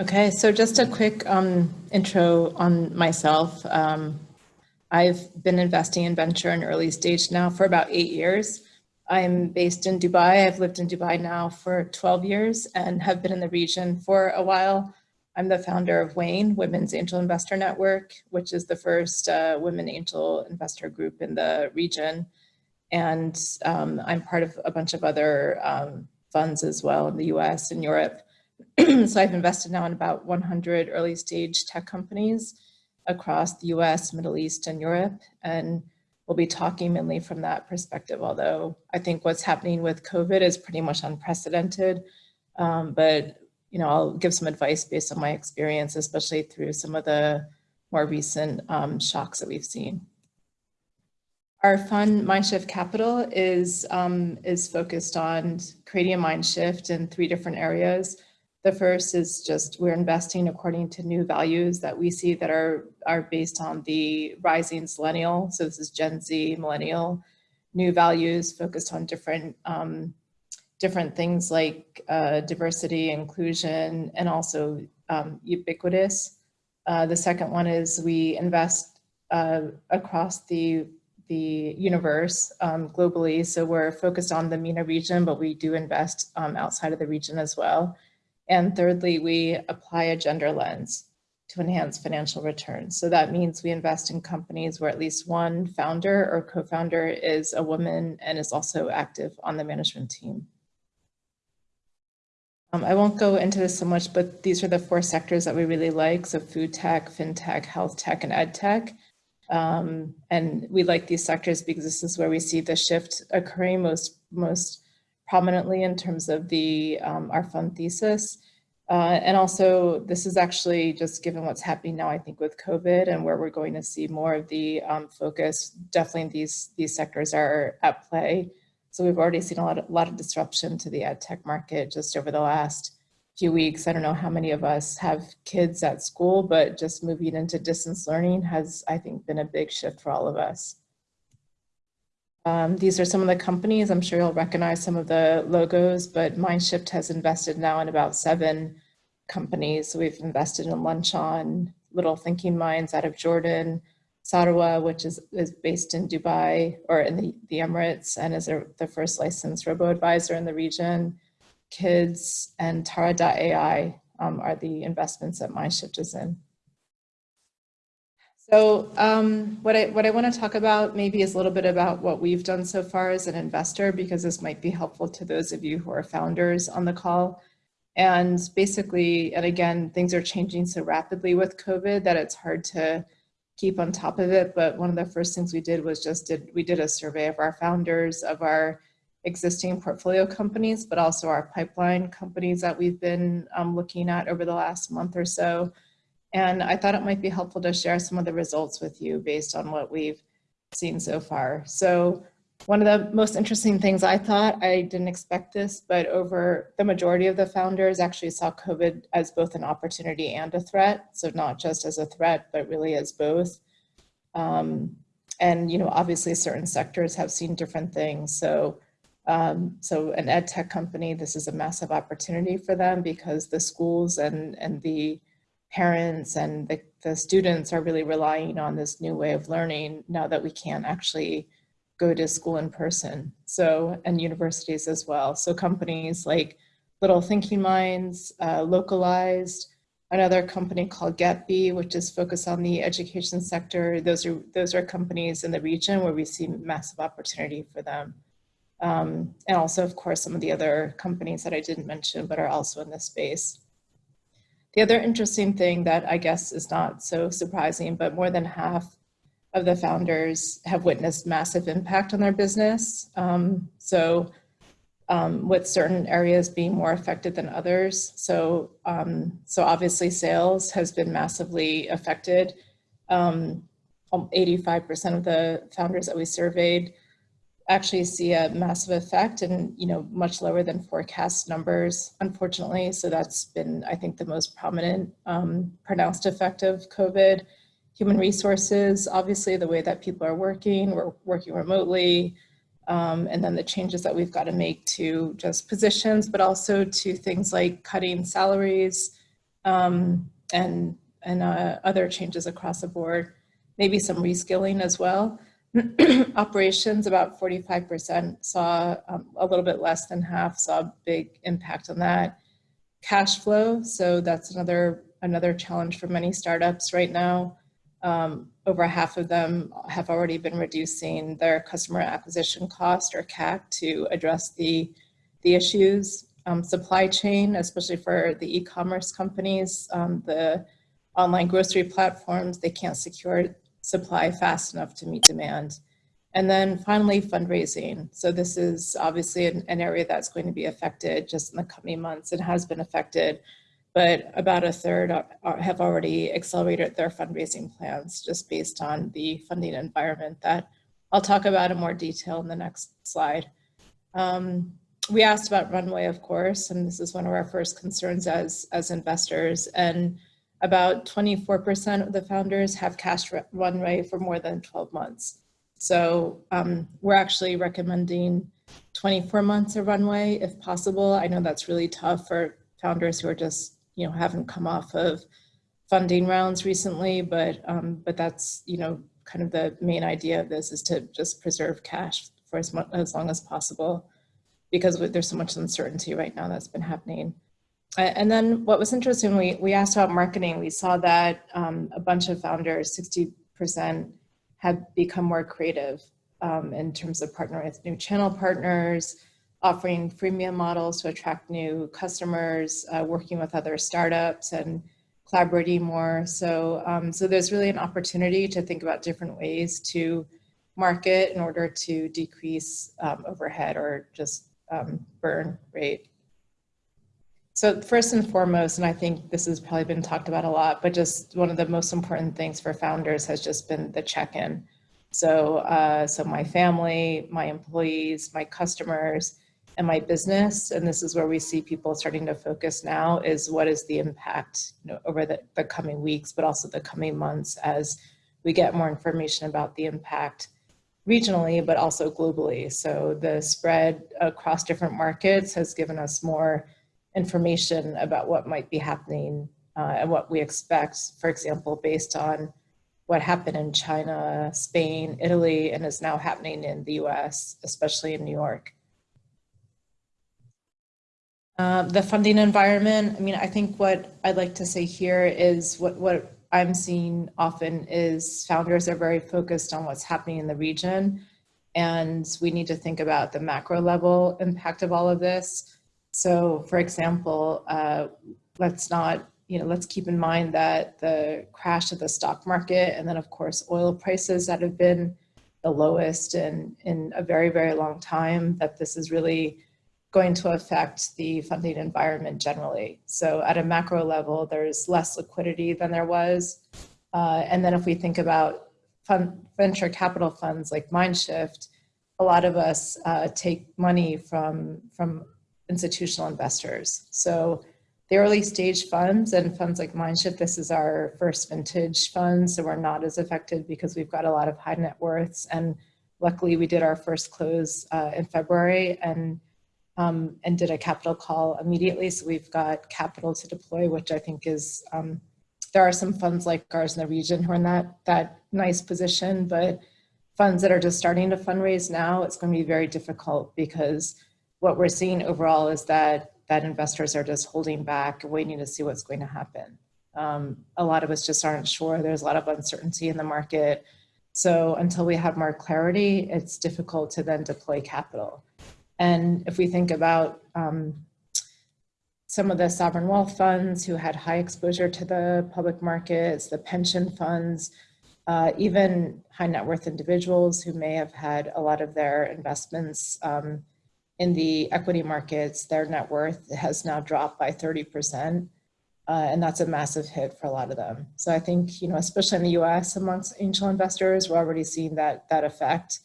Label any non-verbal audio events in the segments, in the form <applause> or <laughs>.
Okay, so just a quick um, intro on myself. Um, I've been investing in venture and early stage now for about eight years. I'm based in Dubai. I've lived in Dubai now for 12 years and have been in the region for a while. I'm the founder of WAIN, Women's Angel Investor Network, which is the first uh, women angel investor group in the region. And um, I'm part of a bunch of other um, funds as well in the US and Europe. <clears throat> so I've invested now in about 100 early stage tech companies across the US, Middle East, and Europe. And we'll be talking mainly from that perspective, although I think what's happening with COVID is pretty much unprecedented. Um, but you know, I'll give some advice based on my experience, especially through some of the more recent um, shocks that we've seen. Our fund, Mindshift Capital, is, um, is focused on creating a mind shift in three different areas. The first is just we're investing according to new values that we see that are, are based on the rising millennial. So this is Gen Z, millennial, new values focused on different um, different things like uh, diversity, inclusion, and also um, ubiquitous. Uh, the second one is we invest uh, across the the universe um, globally. So we're focused on the MENA region, but we do invest um, outside of the region as well. And thirdly, we apply a gender lens to enhance financial returns. So that means we invest in companies where at least one founder or co-founder is a woman and is also active on the management team. Um, I won't go into this so much, but these are the four sectors that we really like. So food tech, fintech, health tech, and ed tech. Um, and we like these sectors because this is where we see the shift occurring most, most prominently in terms of the um, our fund thesis. Uh, and also, this is actually just given what's happening now, I think, with COVID and where we're going to see more of the um, focus, definitely these, these sectors are at play. So we've already seen a lot, of, a lot of disruption to the ed tech market just over the last few weeks. I don't know how many of us have kids at school, but just moving into distance learning has, I think, been a big shift for all of us. Um, these are some of the companies. I'm sure you'll recognize some of the logos, but Mindshift has invested now in about seven companies. So we've invested in Lunchon, Little Thinking Minds out of Jordan, Sarwa, which is, is based in Dubai or in the, the Emirates and is a, the first licensed robo-advisor in the region. Kids and Tara.ai um, are the investments that Mindshift is in. So um, what I what I want to talk about maybe is a little bit about what we've done so far as an investor, because this might be helpful to those of you who are founders on the call. And basically, and again, things are changing so rapidly with COVID that it's hard to keep on top of it. But one of the first things we did was just did we did a survey of our founders, of our existing portfolio companies, but also our pipeline companies that we've been um, looking at over the last month or so and I thought it might be helpful to share some of the results with you based on what we've seen so far. So one of the most interesting things I thought, I didn't expect this, but over the majority of the founders actually saw COVID as both an opportunity and a threat. So not just as a threat, but really as both. Um, and, you know, obviously certain sectors have seen different things. So, um, so an ed tech company, this is a massive opportunity for them because the schools and, and the parents and the, the students are really relying on this new way of learning now that we can't actually go to school in person. So, and universities as well. So companies like Little Thinking Minds, uh, Localized, another company called GetBee, which is focused on the education sector. Those are, those are companies in the region where we see massive opportunity for them. Um, and also, of course, some of the other companies that I didn't mention, but are also in this space. The other interesting thing that I guess is not so surprising, but more than half of the founders have witnessed massive impact on their business. Um, so um, with certain areas being more affected than others. So, um, so obviously sales has been massively affected. 85% um, of the founders that we surveyed actually see a massive effect and you know much lower than forecast numbers unfortunately so that's been i think the most prominent um, pronounced effect of covid human resources obviously the way that people are working we're working remotely um, and then the changes that we've got to make to just positions but also to things like cutting salaries um, and, and uh, other changes across the board, maybe some reskilling as well. <clears throat> Operations, about 45% saw um, a little bit less than half, saw a big impact on that. Cash flow, so that's another, another challenge for many startups right now. Um, over half of them have already been reducing their customer acquisition cost or CAC to address the, the issues. Um, supply chain, especially for the e-commerce companies, um, the online grocery platforms, they can't secure supply fast enough to meet demand. And then finally, fundraising. So this is obviously an, an area that's going to be affected just in the coming months. It has been affected but about a third are, are, have already accelerated their fundraising plans just based on the funding environment that I'll talk about in more detail in the next slide. Um, we asked about runway, of course, and this is one of our first concerns as, as investors. And about 24% of the founders have cash runway for more than 12 months. So um, we're actually recommending 24 months of runway if possible. I know that's really tough for founders who are just you know, haven't come off of funding rounds recently, but, um, but that's, you know, kind of the main idea of this is to just preserve cash for as, much, as long as possible because there's so much uncertainty right now that's been happening. And then what was interesting, we, we asked about marketing. We saw that um, a bunch of founders, 60% have become more creative um, in terms of partnering with new channel partners, offering freemium models to attract new customers, uh, working with other startups and collaborating more. So, um, so there's really an opportunity to think about different ways to market in order to decrease um, overhead or just um, burn rate. So first and foremost, and I think this has probably been talked about a lot, but just one of the most important things for founders has just been the check-in. So, uh, so my family, my employees, my customers, and my business, and this is where we see people starting to focus now, is what is the impact you know, over the, the coming weeks, but also the coming months as we get more information about the impact regionally, but also globally. So the spread across different markets has given us more information about what might be happening uh, and what we expect, for example, based on what happened in China, Spain, Italy, and is now happening in the US, especially in New York. Uh, the funding environment, I mean, I think what I'd like to say here is what, what I'm seeing often is founders are very focused on what's happening in the region and we need to think about the macro level impact of all of this. So for example, uh, let's not, you know, let's keep in mind that the crash of the stock market and then of course oil prices that have been the lowest in, in a very, very long time, that this is really going to affect the funding environment generally. So at a macro level, there's less liquidity than there was. Uh, and then if we think about fund, venture capital funds like Mindshift, a lot of us uh, take money from, from institutional investors. So the early stage funds and funds like Mindshift, this is our first vintage fund, so we're not as affected because we've got a lot of high net worths. And luckily we did our first close uh, in February and um, and did a capital call immediately. So we've got capital to deploy, which I think is, um, there are some funds like ours in the region who are in that, that nice position, but funds that are just starting to fundraise now, it's gonna be very difficult because what we're seeing overall is that, that investors are just holding back, waiting to see what's going to happen. Um, a lot of us just aren't sure. There's a lot of uncertainty in the market. So until we have more clarity, it's difficult to then deploy capital. And if we think about um, some of the sovereign wealth funds who had high exposure to the public markets, the pension funds, uh, even high net worth individuals who may have had a lot of their investments um, in the equity markets, their net worth has now dropped by 30%. Uh, and that's a massive hit for a lot of them. So I think, you know, especially in the US amongst angel investors, we're already seeing that, that effect.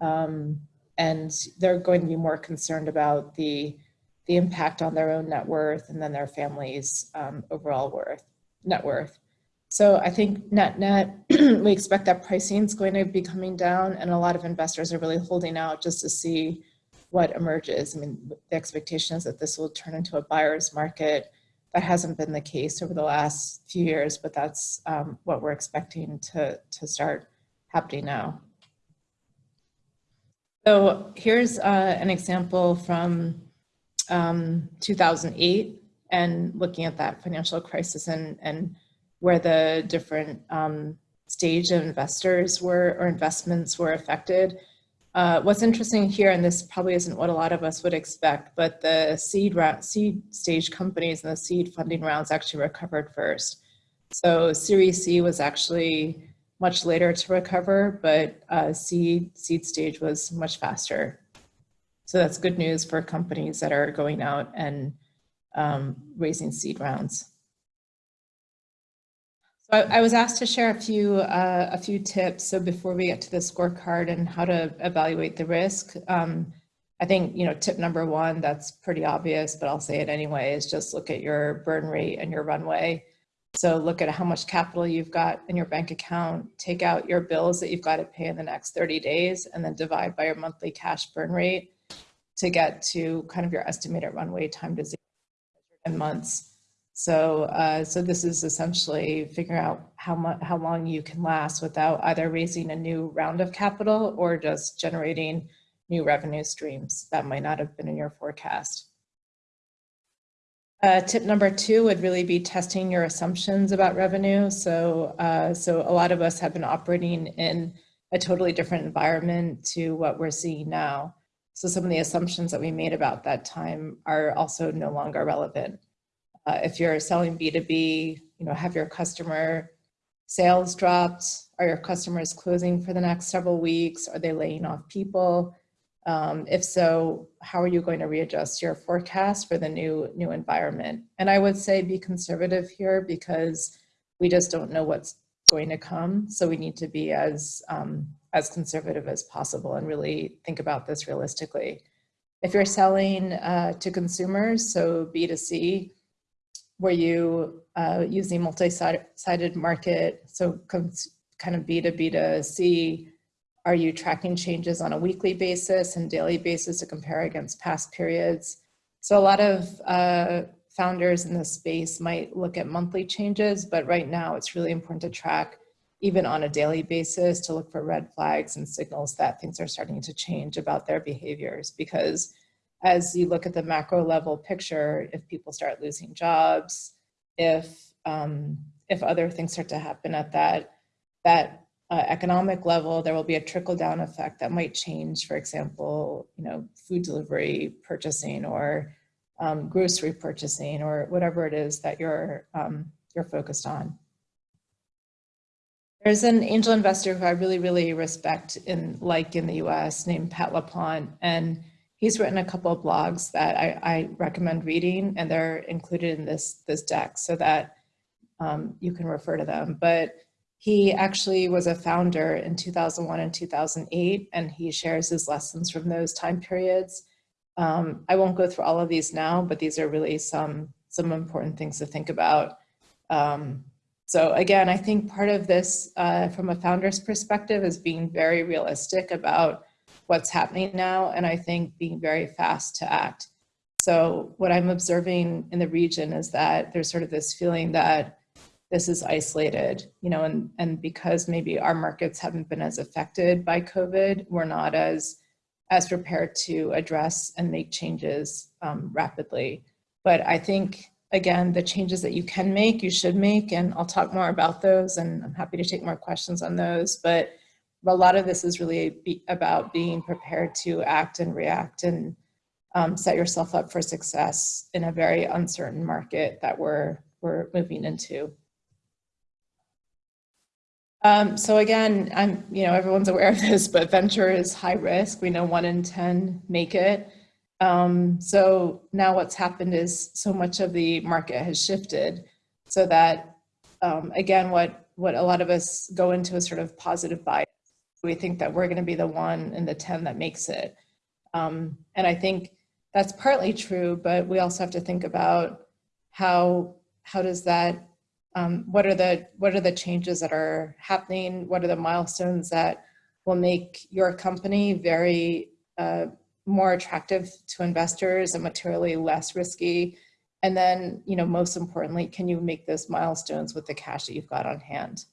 Um, and they're going to be more concerned about the the impact on their own net worth and then their family's um, overall worth net worth. So I think net net, <clears throat> we expect that pricing is going to be coming down and a lot of investors are really holding out just to see what emerges. I mean, the expectation is that this will turn into a buyer's market that hasn't been the case over the last few years, but that's um, what we're expecting to, to start happening now. So here's uh, an example from um, 2008 and looking at that financial crisis and, and where the different um, stage of investors were or investments were affected. Uh, what's interesting here, and this probably isn't what a lot of us would expect, but the seed, round, seed stage companies and the seed funding rounds actually recovered first. So Series C was actually much later to recover, but uh, seed, seed stage was much faster. So that's good news for companies that are going out and um, raising seed rounds. I, was asked to share a few uh, a few tips. So before we get to the scorecard and how to evaluate the risk, um, I think you know tip number one that's pretty obvious, but I'll say it anyway is just look at your burn rate and your runway. So look at how much capital you've got in your bank account, take out your bills that you've got to pay in the next 30 days, and then divide by your monthly cash burn rate to get to kind of your estimated runway time to zero in months. So, uh, so this is essentially figuring out how much, how long you can last without either raising a new round of capital or just generating new revenue streams that might not have been in your forecast. Uh, tip number two would really be testing your assumptions about revenue. So, uh, so a lot of us have been operating in a totally different environment to what we're seeing now. So some of the assumptions that we made about that time are also no longer relevant. Uh, if you're selling B2B, you know, have your customer sales dropped? Are your customers closing for the next several weeks? Are they laying off people? Um, if so, how are you going to readjust your forecast for the new, new environment? And I would say be conservative here because we just don't know what's going to come. So we need to be as, um, as conservative as possible and really think about this realistically. If you're selling uh, to consumers, so B2C, where you uh, using multi-sided market, so kind of B2B to C, are you tracking changes on a weekly basis and daily basis to compare against past periods? So a lot of uh, founders in this space might look at monthly changes, but right now it's really important to track even on a daily basis to look for red flags and signals that things are starting to change about their behaviors because as you look at the macro level picture, if people start losing jobs, if um, if other things start to happen at that that uh, economic level, there will be a trickle down effect that might change, for example, you know, food delivery purchasing or um, grocery purchasing or whatever it is that you're, um, you're focused on. There's an angel investor who I really, really respect in like in the US named Pat LaPlante, and he's written a couple of blogs that I, I recommend reading and they're included in this, this deck so that um, you can refer to them. But he actually was a founder in 2001 and 2008, and he shares his lessons from those time periods. Um, I won't go through all of these now, but these are really some, some important things to think about. Um, so again, I think part of this uh, from a founder's perspective is being very realistic about what's happening now, and I think being very fast to act. So what I'm observing in the region is that there's sort of this feeling that this is isolated, you know, and, and because maybe our markets haven't been as affected by COVID, we're not as, as prepared to address and make changes um, rapidly. But I think, again, the changes that you can make, you should make, and I'll talk more about those and I'm happy to take more questions on those. But a lot of this is really be about being prepared to act and react and um, set yourself up for success in a very uncertain market that we're, we're moving into. Um, so again, I'm, you know, everyone's aware of this, but venture is high risk. We know one in 10 make it. Um, so now what's happened is so much of the market has shifted so that, um, again, what, what a lot of us go into a sort of positive bias. We think that we're gonna be the one in the 10 that makes it. Um, and I think that's partly true, but we also have to think about how, how does that um, what are the what are the changes that are happening? What are the milestones that will make your company very uh, more attractive to investors and materially less risky And then, you know, most importantly, can you make those milestones with the cash that you've got on hand?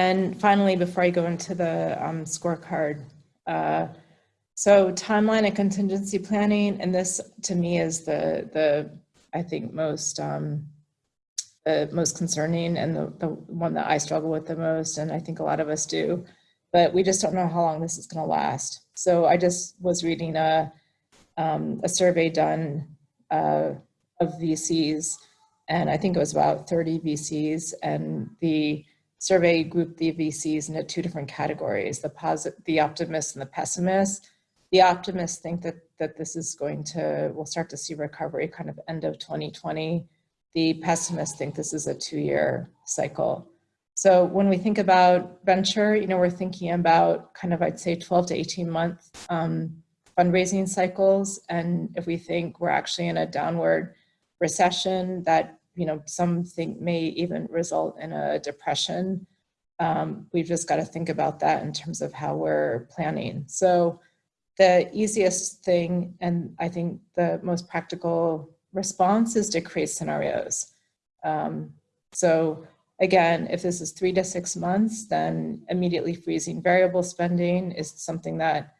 And finally, before I go into the um, scorecard, uh, so timeline and contingency planning, and this to me is the, the I think most, um, the most concerning and the, the one that I struggle with the most, and I think a lot of us do, but we just don't know how long this is gonna last. So I just was reading a, um, a survey done uh, of VCs, and I think it was about 30 VCs, and the survey grouped the VCs into two different categories, the posit the optimists and the pessimists. The optimists think that, that this is going to, we'll start to see recovery kind of end of 2020. The pessimists think this is a two-year cycle. So when we think about venture, you know, we're thinking about kind of, I'd say 12 to 18 month um, fundraising cycles. And if we think we're actually in a downward recession that, you know, something may even result in a depression, um, we've just got to think about that in terms of how we're planning. So the easiest thing, and I think the most practical response is to create scenarios. Um, so again, if this is three to six months, then immediately freezing variable spending is something that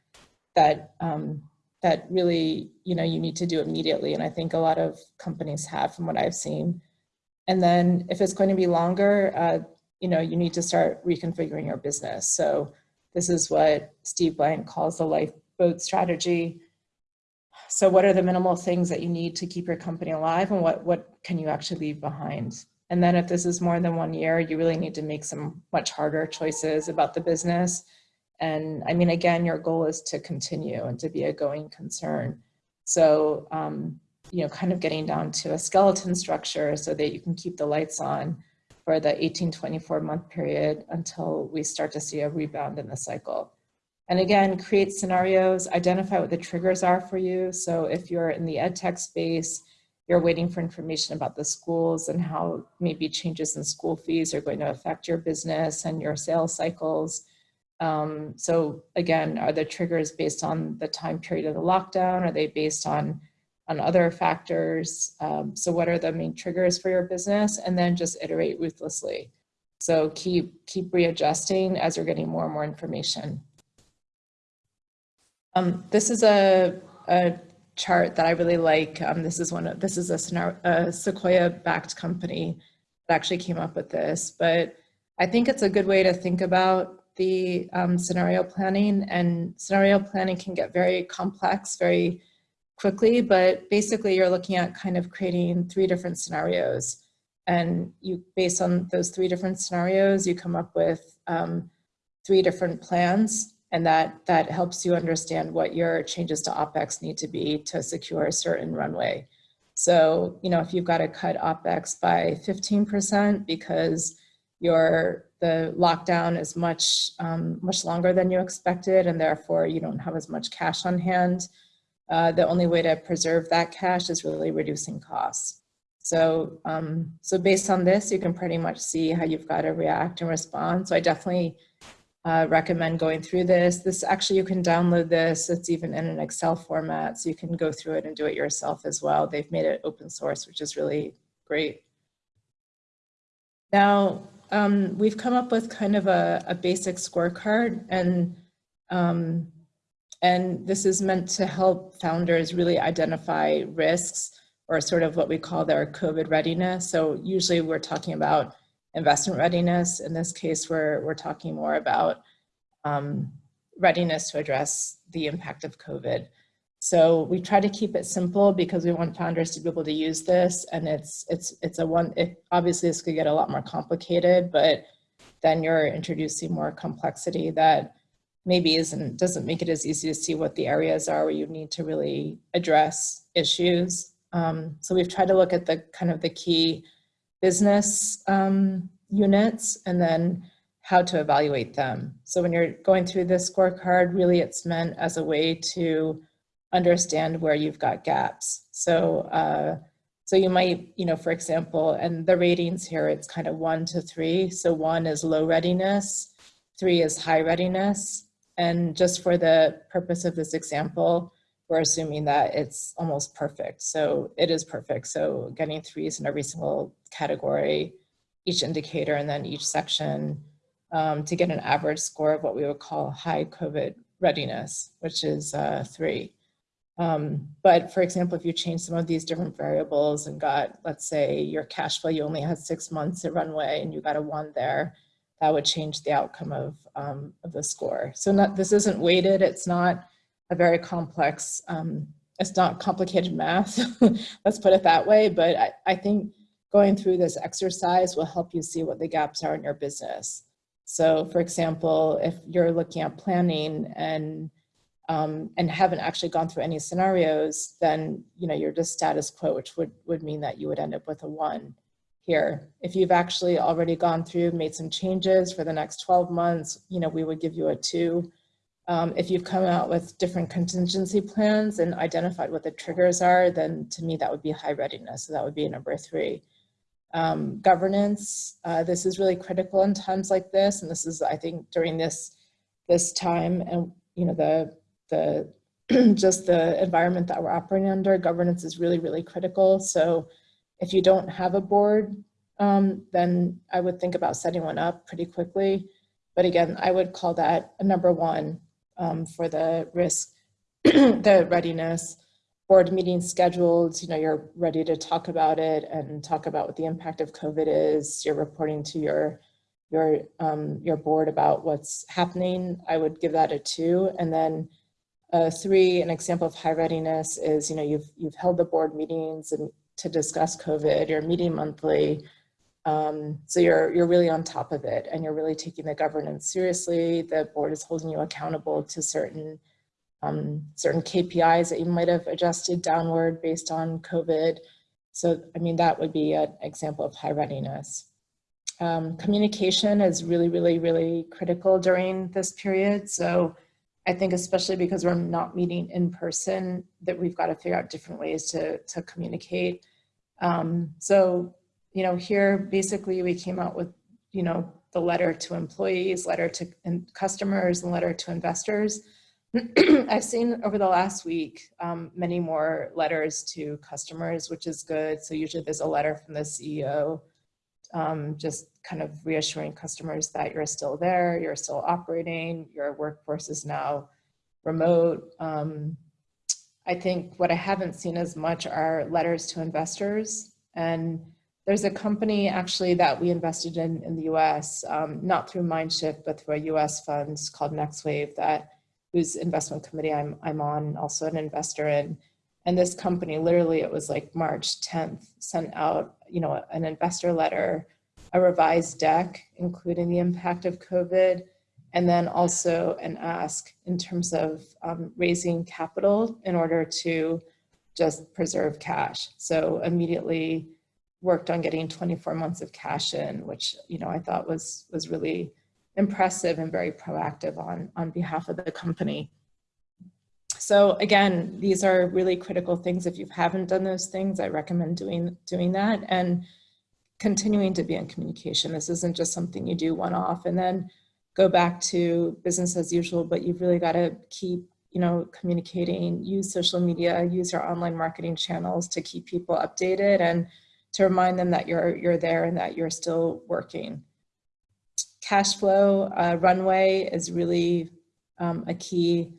that um, that really you know you need to do immediately, and I think a lot of companies have from what I've seen. And then if it's going to be longer, uh, you know, you need to start reconfiguring your business. So this is what Steve Blank calls the lifeboat strategy. So what are the minimal things that you need to keep your company alive and what, what can you actually leave behind? And then if this is more than one year, you really need to make some much harder choices about the business. And I mean, again, your goal is to continue and to be a going concern. So, um, you know, kind of getting down to a skeleton structure so that you can keep the lights on for the 18, 24 month period until we start to see a rebound in the cycle. And again, create scenarios, identify what the triggers are for you. So if you're in the ed tech space, you're waiting for information about the schools and how maybe changes in school fees are going to affect your business and your sales cycles. Um, so again, are the triggers based on the time period of the lockdown? Are they based on, on other factors? Um, so what are the main triggers for your business? And then just iterate ruthlessly. So keep, keep readjusting as you're getting more and more information. Um, this is a, a chart that I really like. Um, this is one of, this is a, a Sequoia backed company that actually came up with this, but I think it's a good way to think about the um, scenario planning and scenario planning can get very complex very quickly, but basically you're looking at kind of creating three different scenarios and you based on those three different scenarios, you come up with um, three different plans and that, that helps you understand what your changes to OPEX need to be to secure a certain runway. So, you know, if you've got to cut OPEX by 15% because your the lockdown is much, um, much longer than you expected and therefore you don't have as much cash on hand, uh, the only way to preserve that cash is really reducing costs. So, um, so based on this, you can pretty much see how you've got to react and respond. So I definitely uh, recommend going through this. This actually, you can download this. It's even in an Excel format, so you can go through it and do it yourself as well. They've made it open source, which is really great. Now, um, we've come up with kind of a, a basic scorecard and um, and this is meant to help founders really identify risks or sort of what we call their COVID readiness. So usually we're talking about investment readiness. In this case, we're, we're talking more about um, readiness to address the impact of COVID. So we try to keep it simple because we want founders to be able to use this and it's, it's, it's a one, it, obviously this could get a lot more complicated, but then you're introducing more complexity that maybe isn't, doesn't make it as easy to see what the areas are where you need to really address issues. Um, so we've tried to look at the kind of the key business um, units and then how to evaluate them. So when you're going through this scorecard, really it's meant as a way to understand where you've got gaps. So, uh, so you might, you know, for example, and the ratings here, it's kind of one to three. So one is low readiness, three is high readiness. And just for the purpose of this example, we're assuming that it's almost perfect. So it is perfect. So getting threes in every single category, each indicator, and then each section um, to get an average score of what we would call high COVID readiness, which is uh, three. Um, but for example, if you change some of these different variables and got, let's say your cash flow, you only had six months at runway and you got a one there, that would change the outcome of, um, of the score. So not, this isn't weighted, it's not a very complex, um, it's not complicated math, <laughs> let's put it that way, but I, I think going through this exercise will help you see what the gaps are in your business. So for example, if you're looking at planning and um, and haven't actually gone through any scenarios, then you know you're just status quo, which would would mean that you would end up with a one here. If you've actually already gone through, made some changes for the next 12 months, you know we would give you a two. Um, if you've come out with different contingency plans and identified what the triggers are, then to me that would be high readiness. So that would be number three. Um, governance, uh, this is really critical in times like this. And this is, I think, during this, this time and, you know, the, the, <clears throat> just the environment that we're operating under, governance is really, really critical. So if you don't have a board, um, then I would think about setting one up pretty quickly. But again, I would call that a number one um, for the risk, <clears throat> the readiness, board meetings scheduled, you know, you're ready to talk about it and talk about what the impact of COVID is, you're reporting to your your um, your board about what's happening, I would give that a two. And then uh, three, an example of high readiness is, you know, you've you've held the board meetings and to discuss COVID, you're meeting monthly, um, so you're, you're really on top of it and you're really taking the governance seriously. The board is holding you accountable to certain, um, certain KPIs that you might have adjusted downward based on COVID. So, I mean, that would be an example of high readiness. Um, communication is really, really, really critical during this period. So I think especially because we're not meeting in person, that we've got to figure out different ways to, to communicate. Um, so you know, here basically we came out with, you know, the letter to employees, letter to customers, and letter to investors. <clears throat> I've seen over the last week um, many more letters to customers, which is good. So usually there's a letter from the CEO um, just kind of reassuring customers that you're still there, you're still operating, your workforce is now remote. Um, I think what I haven't seen as much are letters to investors and there's a company actually that we invested in in the US, um, not through Mindshift, but through a US fund called NextWave that whose investment committee I'm, I'm on, also an investor in. And this company, literally it was like March 10th, sent out, you know, an investor letter, a revised deck, including the impact of COVID, and then also an ask in terms of um, raising capital in order to just preserve cash. So immediately worked on getting 24 months of cash in, which you know I thought was was really impressive and very proactive on on behalf of the company. So again, these are really critical things. If you haven't done those things, I recommend doing doing that and continuing to be in communication. This isn't just something you do one off and then go back to business as usual, but you've really got to keep you know, communicating, use social media, use your online marketing channels to keep people updated and to remind them that you're, you're there and that you're still working. Cash flow uh, runway is really um, a key,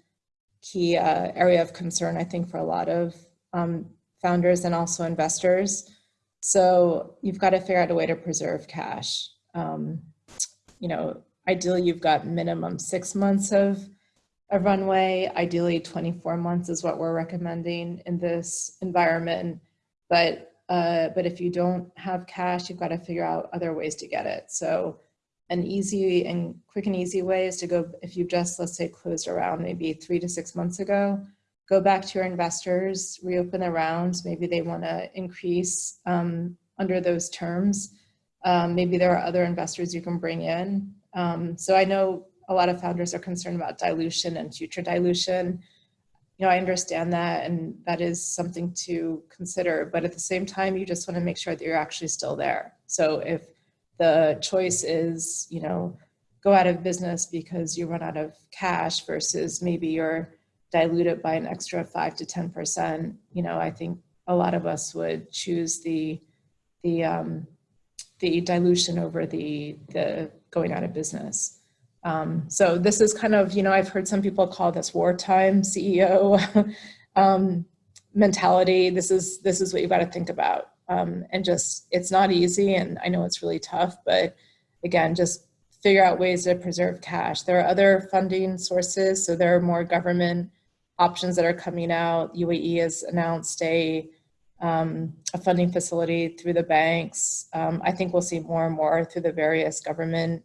key uh, area of concern, I think, for a lot of um, founders and also investors. So you've got to figure out a way to preserve cash. Um, you know, ideally you've got minimum six months of a runway. Ideally 24 months is what we're recommending in this environment. But uh, but if you don't have cash, you've got to figure out other ways to get it. So an easy and quick and easy way is to go, if you just, let's say, closed around maybe three to six months ago, go back to your investors, reopen the rounds. Maybe they want to increase um, under those terms. Um, maybe there are other investors you can bring in. Um, so I know a lot of founders are concerned about dilution and future dilution you know, I understand that and that is something to consider, but at the same time, you just want to make sure that you're actually still there. So if the choice is, you know, go out of business because you run out of cash versus maybe you're diluted by an extra five to 10%, you know, I think a lot of us would choose the, the, um, the dilution over the, the going out of business. Um, so this is kind of, you know, I've heard some people call this wartime CEO <laughs> um, mentality. This is, this is what you've got to think about. Um, and just, it's not easy and I know it's really tough, but again, just figure out ways to preserve cash. There are other funding sources. So there are more government options that are coming out. UAE has announced a, um, a funding facility through the banks. Um, I think we'll see more and more through the various government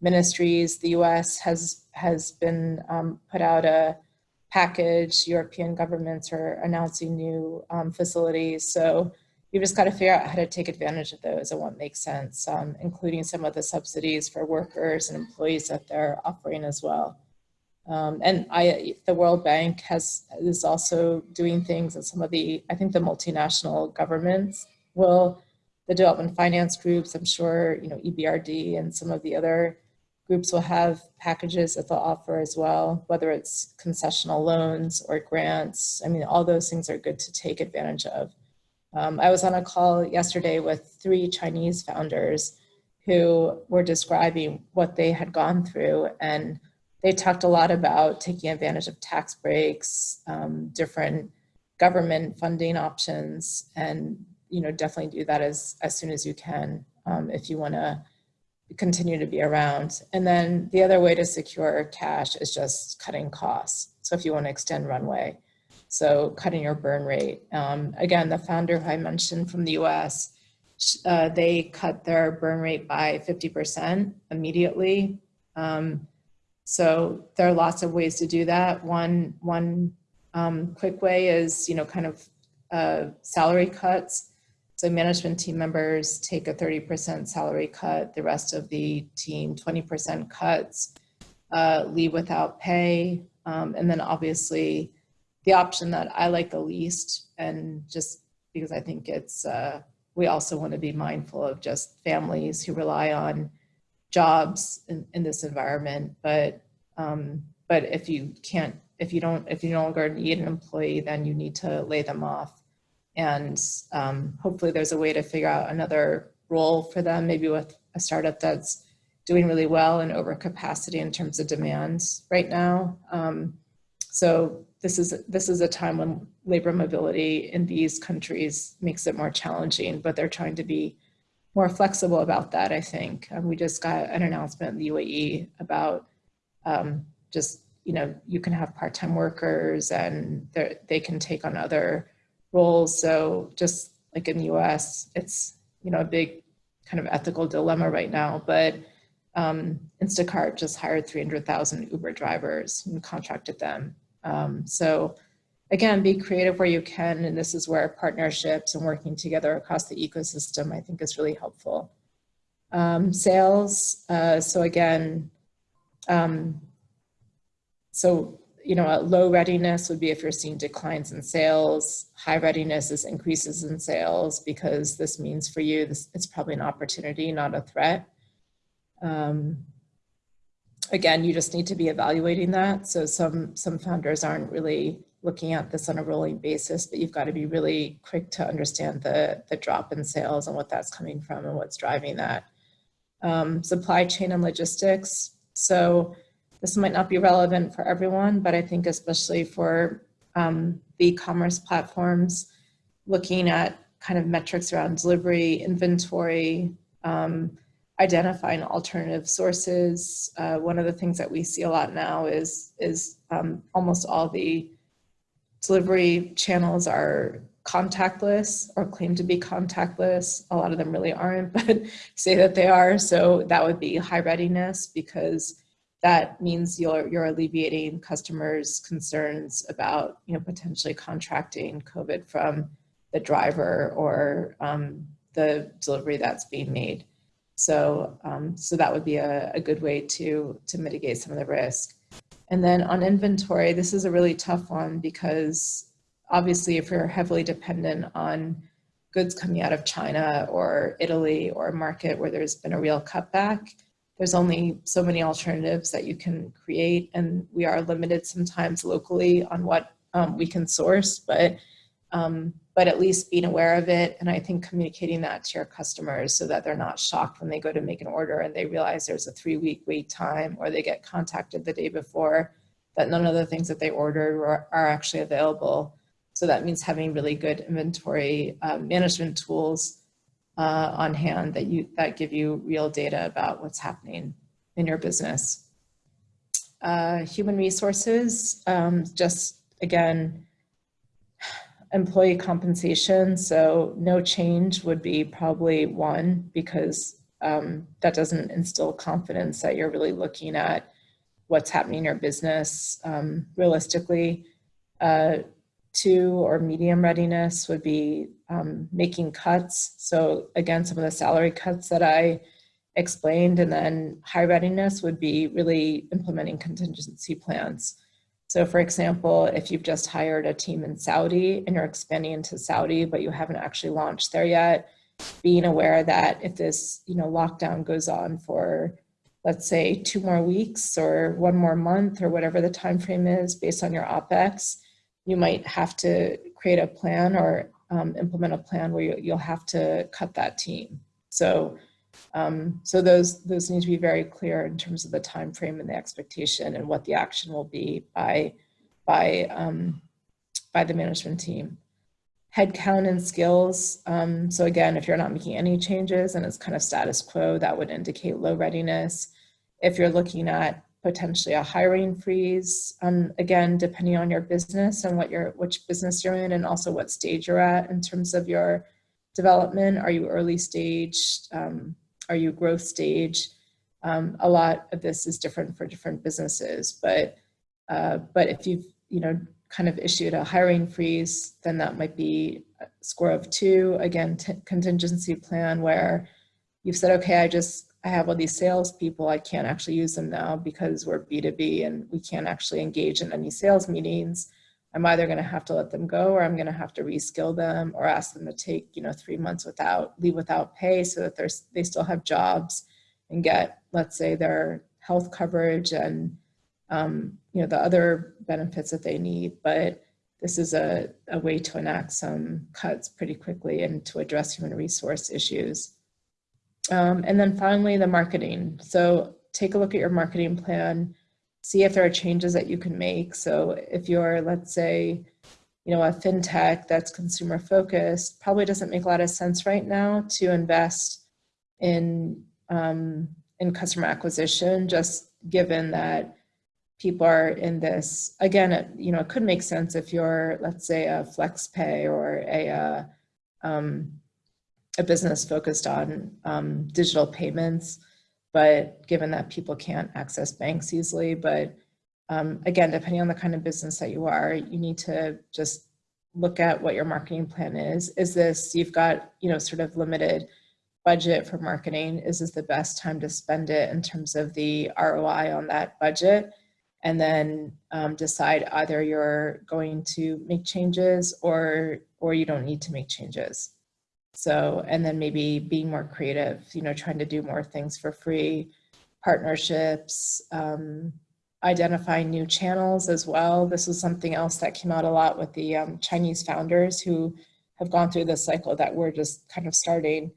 ministries. The US has, has been um, put out a package. European governments are announcing new um, facilities. So you've just got to figure out how to take advantage of those and what makes sense, um, including some of the subsidies for workers and employees that they're offering as well. Um, and I, the World Bank has is also doing things and some of the, I think the multinational governments will, the development finance groups, I'm sure, you know, EBRD and some of the other groups will have packages that they'll offer as well, whether it's concessional loans or grants. I mean, all those things are good to take advantage of. Um, I was on a call yesterday with three Chinese founders who were describing what they had gone through and they talked a lot about taking advantage of tax breaks, um, different government funding options, and you know definitely do that as, as soon as you can um, if you want to continue to be around. And then the other way to secure cash is just cutting costs. So if you want to extend runway. So cutting your burn rate. Um, again, the founder who I mentioned from the US, uh, they cut their burn rate by 50% immediately. Um, so there are lots of ways to do that. One, one um, quick way is, you know, kind of uh, salary cuts. So management team members take a 30% salary cut, the rest of the team 20% cuts, uh, leave without pay, um, and then obviously the option that I like the least, and just because I think it's, uh, we also want to be mindful of just families who rely on jobs in, in this environment. But, um, but if you can't, if you don't, if you no longer need an employee, then you need to lay them off. And um, hopefully there's a way to figure out another role for them, maybe with a startup that's doing really well and over capacity in terms of demand right now. Um, so this is, this is a time when labor mobility in these countries makes it more challenging, but they're trying to be more flexible about that, I think. Um, we just got an announcement in the UAE about um, just, you know, you can have part-time workers and they can take on other roles. So just like in the US, it's, you know, a big kind of ethical dilemma right now, but um, Instacart just hired 300,000 Uber drivers and contracted them um, so again, be creative where you can, and this is where partnerships and working together across the ecosystem I think is really helpful. Um, sales, uh, so again, um, so you know, low readiness would be if you're seeing declines in sales. High readiness is increases in sales because this means for you, this it's probably an opportunity, not a threat. Um, again, you just need to be evaluating that. So some, some founders aren't really looking at this on a rolling basis, but you've got to be really quick to understand the, the drop in sales and what that's coming from and what's driving that. Um, supply chain and logistics. So this might not be relevant for everyone, but I think especially for um, the e-commerce platforms, looking at kind of metrics around delivery, inventory, um, identifying alternative sources. Uh, one of the things that we see a lot now is, is um, almost all the delivery channels are contactless or claim to be contactless. A lot of them really aren't, <laughs> but say that they are. So that would be high readiness because that means you're, you're alleviating customers' concerns about you know, potentially contracting COVID from the driver or um, the delivery that's being made. So, um, so that would be a, a good way to, to mitigate some of the risk. And then on inventory, this is a really tough one because obviously if you're heavily dependent on goods coming out of China or Italy or a market where there's been a real cutback, there's only so many alternatives that you can create. And we are limited sometimes locally on what um, we can source, but um, but at least being aware of it and I think communicating that to your customers so that they're not shocked when they go to make an order and they realize there's a three week wait time or they get contacted the day before that none of the things that they ordered are, are actually available. So that means having really good inventory uh, management tools uh, on hand that you that give you real data about what's happening in your business. Uh, human resources, um, just again, employee compensation. So no change would be probably one because um, that doesn't instill confidence that you're really looking at what's happening in your business um, realistically. Uh, two or medium readiness would be um, making cuts. So again, some of the salary cuts that I explained and then high readiness would be really implementing contingency plans. So for example, if you've just hired a team in Saudi and you're expanding into Saudi, but you haven't actually launched there yet, being aware that if this you know lockdown goes on for let's say two more weeks or one more month or whatever the time frame is based on your OPEX, you might have to create a plan or um, implement a plan where you, you'll have to cut that team. So um, so those, those need to be very clear in terms of the time frame and the expectation and what the action will be by, by, um, by the management team. Headcount and skills. Um, so again, if you're not making any changes and it's kind of status quo, that would indicate low readiness. If you're looking at potentially a hiring freeze, um, again, depending on your business and what your which business you're in and also what stage you're at in terms of your development. Are you early stage? Are you growth stage? Um, a lot of this is different for different businesses, but uh, but if you've you know kind of issued a hiring freeze, then that might be a score of two. Again, contingency plan where you've said, okay, I just I have all these salespeople, I can't actually use them now because we're B2B and we can't actually engage in any sales meetings. I'm either going to have to let them go or I'm going to have to reskill them or ask them to take, you know, three months without leave without pay so that they're, they still have jobs and get, let's say, their health coverage and, um, you know, the other benefits that they need. But this is a, a way to enact some cuts pretty quickly and to address human resource issues. Um, and then finally, the marketing. So take a look at your marketing plan see if there are changes that you can make. So if you're, let's say, you know, a fintech that's consumer focused, probably doesn't make a lot of sense right now to invest in um, in customer acquisition, just given that people are in this. Again, it, you know, it could make sense if you're, let's say, a flex pay or a uh, um, a business focused on um, digital payments but given that people can't access banks easily, but um, again, depending on the kind of business that you are, you need to just look at what your marketing plan is. Is this, you've got, you know, sort of limited budget for marketing. Is this the best time to spend it in terms of the ROI on that budget? And then um, decide either you're going to make changes or, or you don't need to make changes. So, and then maybe being more creative, you know, trying to do more things for free, partnerships, um, identifying new channels as well. This is something else that came out a lot with the um, Chinese founders who have gone through this cycle that we're just kind of starting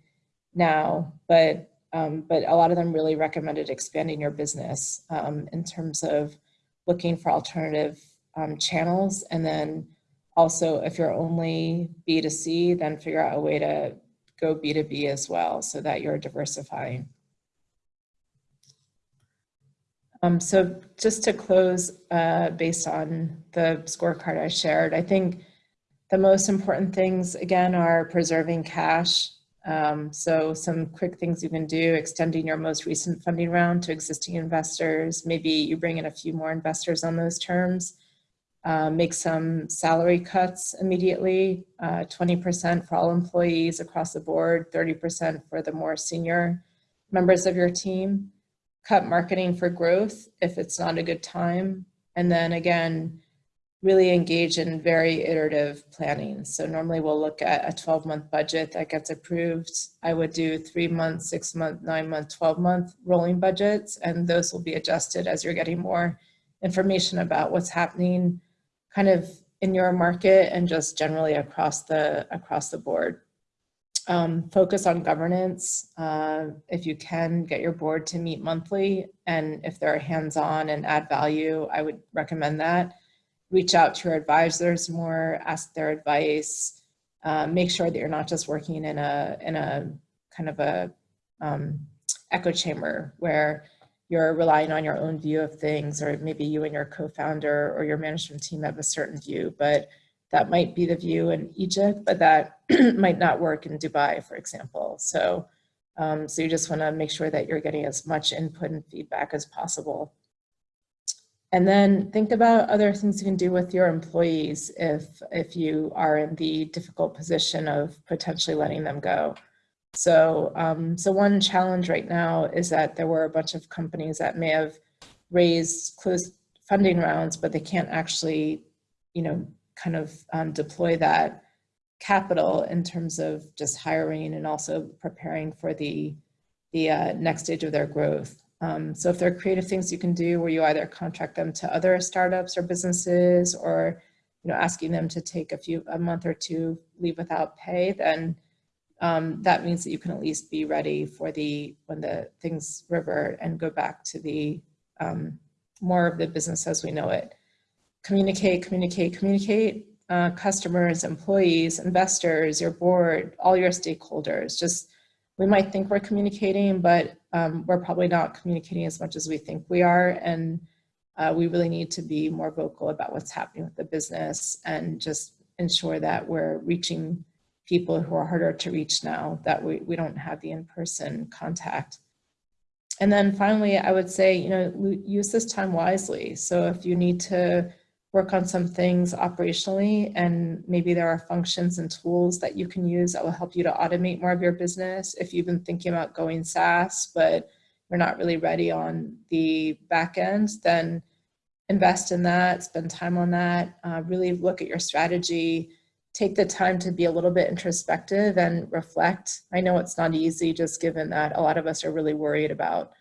now. But, um, but a lot of them really recommended expanding your business um, in terms of looking for alternative um, channels and then also, if you're only B2C, then figure out a way to go B2B as well so that you're diversifying. Um, so just to close, uh, based on the scorecard I shared, I think the most important things, again, are preserving cash. Um, so some quick things you can do, extending your most recent funding round to existing investors. Maybe you bring in a few more investors on those terms uh, make some salary cuts immediately, 20% uh, for all employees across the board, 30% for the more senior members of your team. Cut marketing for growth if it's not a good time. And then again, really engage in very iterative planning. So normally we'll look at a 12 month budget that gets approved. I would do three month, six month, nine month, 12 month rolling budgets, and those will be adjusted as you're getting more information about what's happening kind of in your market and just generally across the across the board. Um, focus on governance. Uh, if you can get your board to meet monthly and if they're hands-on and add value, I would recommend that reach out to your advisors more, ask their advice, uh, make sure that you're not just working in a, in a kind of a um, echo chamber where you're relying on your own view of things, or maybe you and your co-founder or your management team have a certain view, but that might be the view in Egypt, but that <clears throat> might not work in Dubai, for example. So, um, so you just wanna make sure that you're getting as much input and feedback as possible. And then think about other things you can do with your employees if, if you are in the difficult position of potentially letting them go. So, um, so one challenge right now is that there were a bunch of companies that may have raised closed funding rounds, but they can't actually, you know, kind of um, deploy that capital in terms of just hiring and also preparing for the, the uh, next stage of their growth. Um, so if there are creative things you can do where you either contract them to other startups or businesses or you know, asking them to take a few, a month or two leave without pay, then um, that means that you can at least be ready for the, when the things revert and go back to the um, more of the business as we know it. Communicate, communicate, communicate, uh, customers, employees, investors, your board, all your stakeholders, just we might think we're communicating, but um, we're probably not communicating as much as we think we are. And uh, we really need to be more vocal about what's happening with the business and just ensure that we're reaching people who are harder to reach now, that we, we don't have the in-person contact. And then finally, I would say, you know, use this time wisely. So if you need to work on some things operationally and maybe there are functions and tools that you can use that will help you to automate more of your business. If you've been thinking about going SaaS, but you're not really ready on the back end, then invest in that, spend time on that, uh, really look at your strategy, take the time to be a little bit introspective and reflect. I know it's not easy just given that a lot of us are really worried about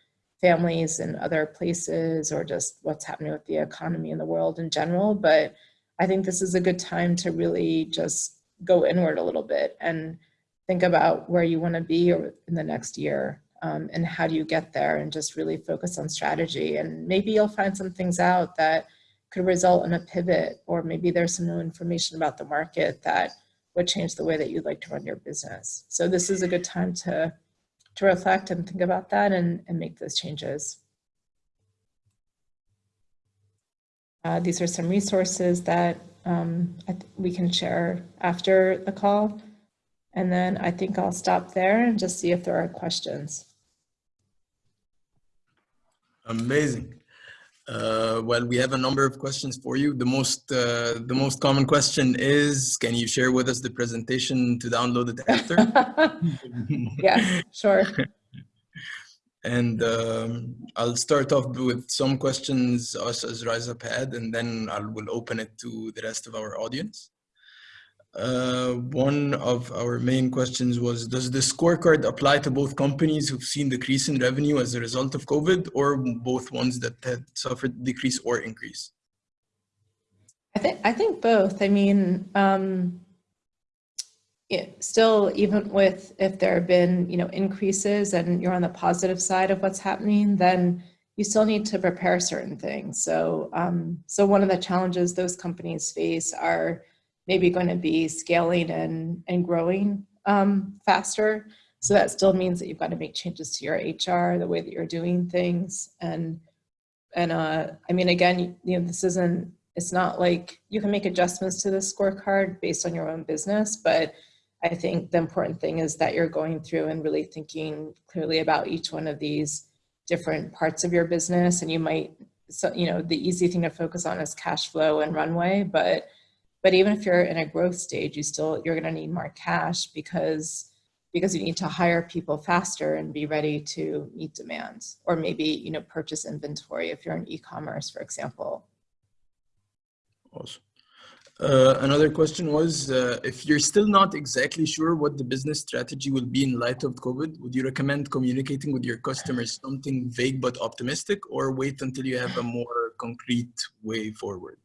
families in other places or just what's happening with the economy and the world in general. But I think this is a good time to really just go inward a little bit and think about where you want to be in the next year um, and how do you get there and just really focus on strategy. And maybe you'll find some things out that could result in a pivot or maybe there's some new information about the market that would change the way that you'd like to run your business. So this is a good time to to reflect and think about that and, and make those changes. Uh, these are some resources that um, we can share after the call. And then I think I'll stop there and just see if there are questions. Amazing. Uh, well, we have a number of questions for you. The most uh, the most common question is, can you share with us the presentation to download it after? <laughs> yeah, sure. <laughs> and um, I'll start off with some questions us as RiseUp had, and then I will open it to the rest of our audience. Uh, one of our main questions was, does the scorecard apply to both companies who've seen decrease in revenue as a result of COVID or both ones that had suffered decrease or increase? I think, I think both. I mean, um, it, still, even with if there have been, you know, increases and you're on the positive side of what's happening, then you still need to prepare certain things. So, um, so one of the challenges those companies face are maybe going to be scaling and, and growing um, faster. So that still means that you've got to make changes to your HR, the way that you're doing things. And, and uh, I mean, again, you know, this isn't, it's not like you can make adjustments to the scorecard based on your own business, but I think the important thing is that you're going through and really thinking clearly about each one of these different parts of your business. And you might, so, you know, the easy thing to focus on is cash flow and runway, but but even if you're in a growth stage, you still, you're gonna need more cash because, because you need to hire people faster and be ready to meet demands. Or maybe, you know, purchase inventory if you're in e-commerce, for example. Awesome. Uh, another question was, uh, if you're still not exactly sure what the business strategy will be in light of COVID, would you recommend communicating with your customers something vague but optimistic or wait until you have a more concrete way forward?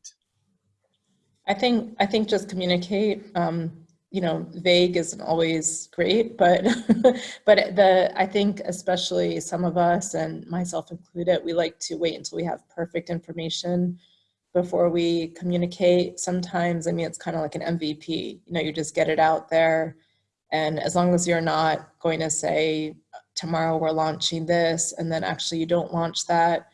I think, I think just communicate, um, you know, vague isn't always great, but, <laughs> but the, I think especially some of us and myself included, we like to wait until we have perfect information before we communicate. Sometimes, I mean, it's kind of like an MVP, you know, you just get it out there. And as long as you're not going to say, tomorrow we're launching this, and then actually you don't launch that,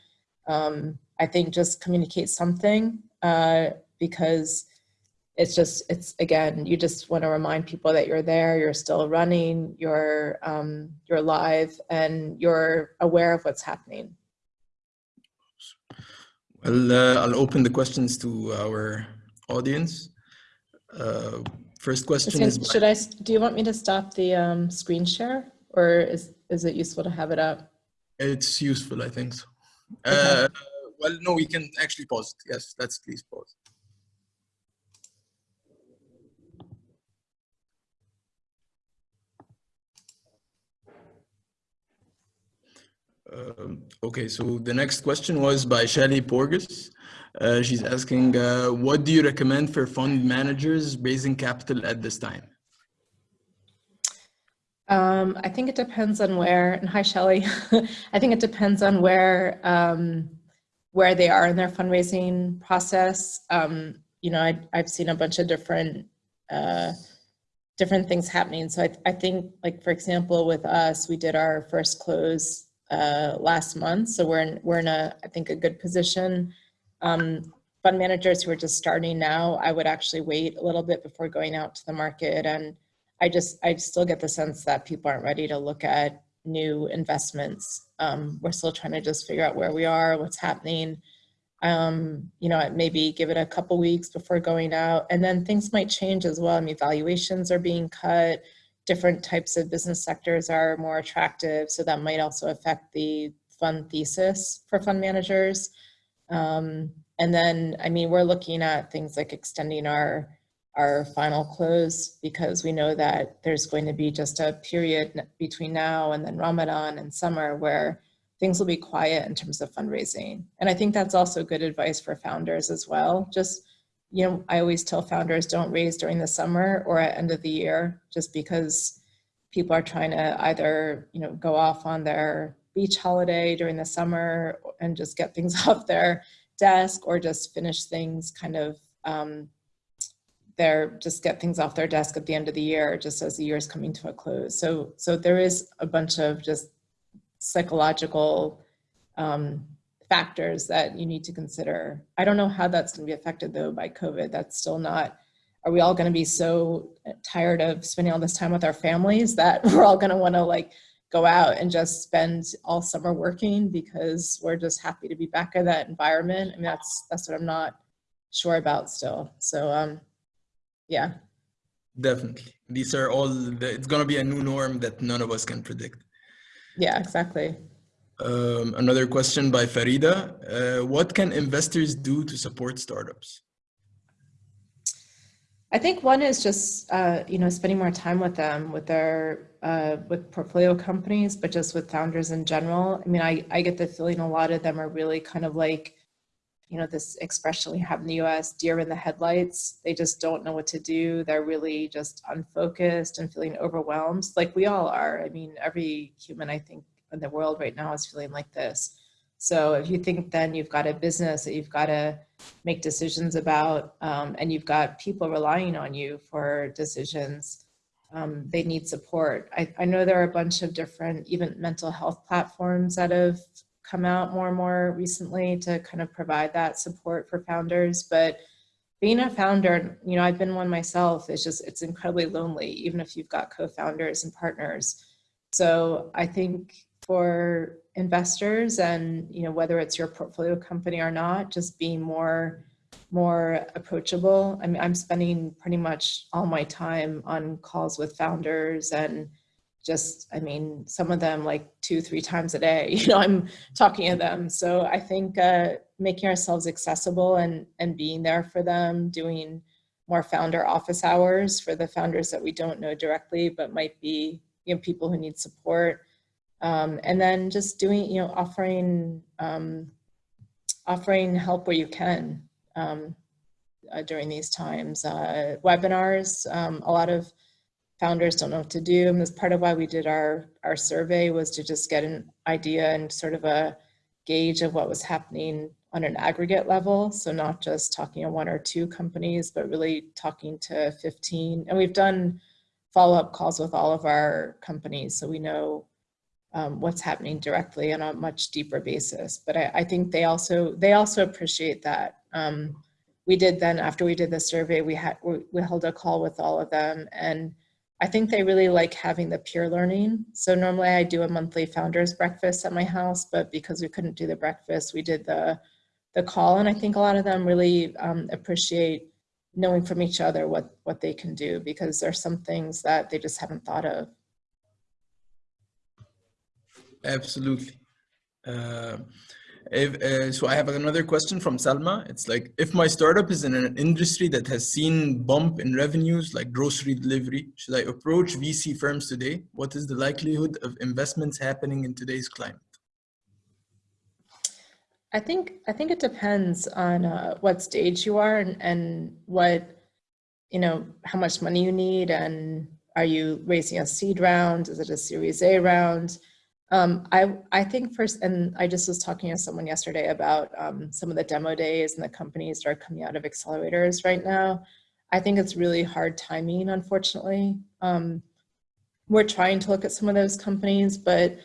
um, I think just communicate something uh, because it's just, it's again, you just want to remind people that you're there, you're still running, you're, um, you're live, and you're aware of what's happening. Well, uh, I'll open the questions to our audience. Uh, first question is, should I, do you want me to stop the um, screen share or is, is it useful to have it up? It's useful, I think so. Okay. Uh, well, no, we can actually pause it. Yes, let's please pause. Um, okay, so the next question was by Shelly Porges. Uh, she's asking, uh, what do you recommend for fund managers raising capital at this time? Um, I think it depends on where, and hi Shelly, <laughs> I think it depends on where, um, where they are in their fundraising process. Um, you know, I, I've seen a bunch of different, uh, different things happening. So I, I think like, for example, with us, we did our first close uh, last month. So we're in, we're in a, I think, a good position. Um, fund managers who are just starting now, I would actually wait a little bit before going out to the market. And I just, I still get the sense that people aren't ready to look at new investments. Um, we're still trying to just figure out where we are, what's happening. Um, you know, maybe give it a couple weeks before going out and then things might change as well. I mean, valuations are being cut different types of business sectors are more attractive. So that might also affect the fund thesis for fund managers. Um, and then, I mean, we're looking at things like extending our, our final close because we know that there's going to be just a period between now and then Ramadan and summer where things will be quiet in terms of fundraising. And I think that's also good advice for founders as well. Just you know, I always tell founders don't raise during the summer or at end of the year, just because people are trying to either, you know, go off on their beach holiday during the summer and just get things <laughs> off their desk or just finish things kind of, um, their, just get things off their desk at the end of the year, just as the year is coming to a close. So, so there is a bunch of just psychological um, factors that you need to consider. I don't know how that's going to be affected though by COVID. That's still not, are we all going to be so tired of spending all this time with our families that <laughs> we're all going to want to like go out and just spend all summer working because we're just happy to be back in that environment. I mean, that's, that's what I'm not sure about still. So, um, yeah. Definitely. These are all, the, it's going to be a new norm that none of us can predict. Yeah, exactly. Um, another question by Farida. Uh, what can investors do to support startups? I think one is just, uh, you know, spending more time with them, with their, uh, with portfolio companies, but just with founders in general. I mean, I, I get the feeling a lot of them are really kind of like, you know, this expression we have in the US, deer in the headlights. They just don't know what to do. They're really just unfocused and feeling overwhelmed like we all are. I mean, every human, I think, in the world right now is feeling like this. So if you think then you've got a business that you've got to make decisions about um, and you've got people relying on you for decisions, um, they need support. I, I know there are a bunch of different even mental health platforms that have come out more and more recently to kind of provide that support for founders. But being a founder, you know, I've been one myself, it's just, it's incredibly lonely, even if you've got co-founders and partners. So I think for investors and you know whether it's your portfolio company or not just being more more approachable i mean i'm spending pretty much all my time on calls with founders and just i mean some of them like two three times a day <laughs> you know i'm talking to them so i think uh, making ourselves accessible and and being there for them doing more founder office hours for the founders that we don't know directly, but might be you know, people who need support. Um, and then just doing, you know, offering, um, offering help where you can um, uh, during these times. Uh, webinars, um, a lot of founders don't know what to do. And that's part of why we did our, our survey was to just get an idea and sort of a gauge of what was happening on an aggregate level. So not just talking to one or two companies, but really talking to 15. And we've done follow-up calls with all of our companies. So we know um, what's happening directly on a much deeper basis. But I, I think they also, they also appreciate that. Um, we did then, after we did the survey, we had, we, we held a call with all of them and I think they really like having the peer learning. So normally I do a monthly founders breakfast at my house, but because we couldn't do the breakfast, we did the, the call. And I think a lot of them really um, appreciate knowing from each other what, what they can do because there's some things that they just haven't thought of. Absolutely. Uh, if, uh, so I have another question from Salma. It's like, if my startup is in an industry that has seen bump in revenues like grocery delivery, should I approach VC firms today? What is the likelihood of investments happening in today's climate? I think I think it depends on uh, what stage you are and, and what, you know, how much money you need and are you raising a seed round? Is it a series A round? Um, I, I think first, and I just was talking to someone yesterday about um, some of the demo days and the companies that are coming out of accelerators right now. I think it's really hard timing, unfortunately. Um, we're trying to look at some of those companies, but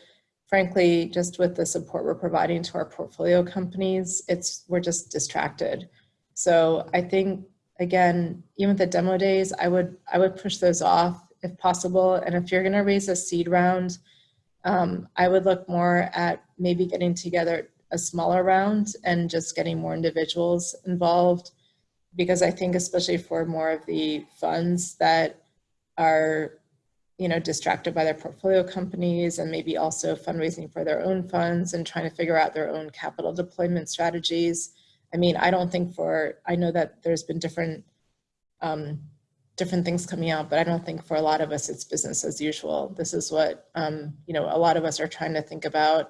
frankly, just with the support we're providing to our portfolio companies, it's we're just distracted. So I think, again, even the demo days, I would, I would push those off if possible. And if you're gonna raise a seed round, um, I would look more at maybe getting together a smaller round and just getting more individuals involved because I think especially for more of the funds that are you know, distracted by their portfolio companies and maybe also fundraising for their own funds and trying to figure out their own capital deployment strategies. I mean, I don't think for, I know that there's been different um, different things coming out, but I don't think for a lot of us it's business as usual. This is what, um, you know, a lot of us are trying to think about.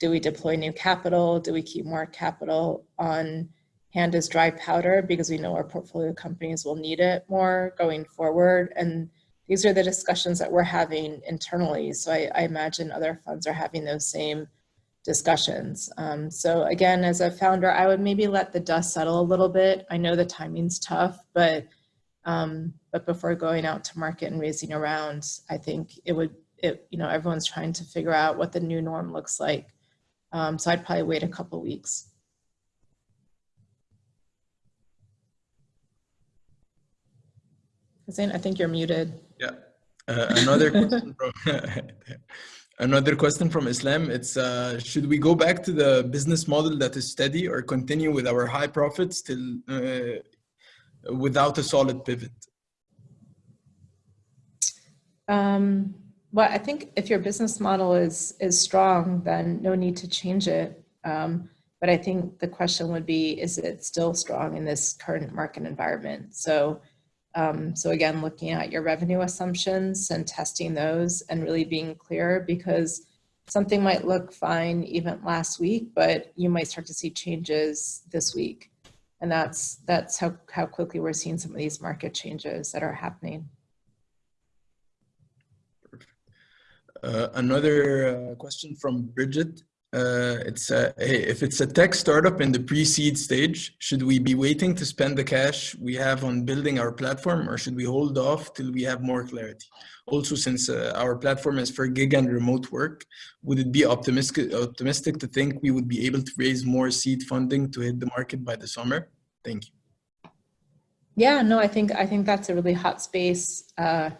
Do we deploy new capital? Do we keep more capital on hand as dry powder because we know our portfolio companies will need it more going forward? And these are the discussions that we're having internally. So I, I imagine other funds are having those same discussions. Um, so again, as a founder, I would maybe let the dust settle a little bit. I know the timing's tough, but um, but before going out to market and raising around, I think it would, it, you know, everyone's trying to figure out what the new norm looks like. Um, so I'd probably wait a couple weeks. Hussein, I think you're muted. Yeah. Uh, another question from <laughs> another question from Islam. It's uh, should we go back to the business model that is steady or continue with our high profits till uh, without a solid pivot? Um, well, I think if your business model is is strong, then no need to change it. Um, but I think the question would be, is it still strong in this current market environment? So, um, so again, looking at your revenue assumptions and testing those and really being clear because something might look fine even last week, but you might start to see changes this week. And that's, that's how, how quickly we're seeing some of these market changes that are happening. Uh, another uh, question from Bridget. Uh, it's uh, hey, if it's a tech startup in the pre-seed stage, should we be waiting to spend the cash we have on building our platform or should we hold off till we have more clarity? Also, since uh, our platform is for gig and remote work, would it be optimistic, optimistic to think we would be able to raise more seed funding to hit the market by the summer? Thank you. Yeah, no, I think I think that's a really hot space uh,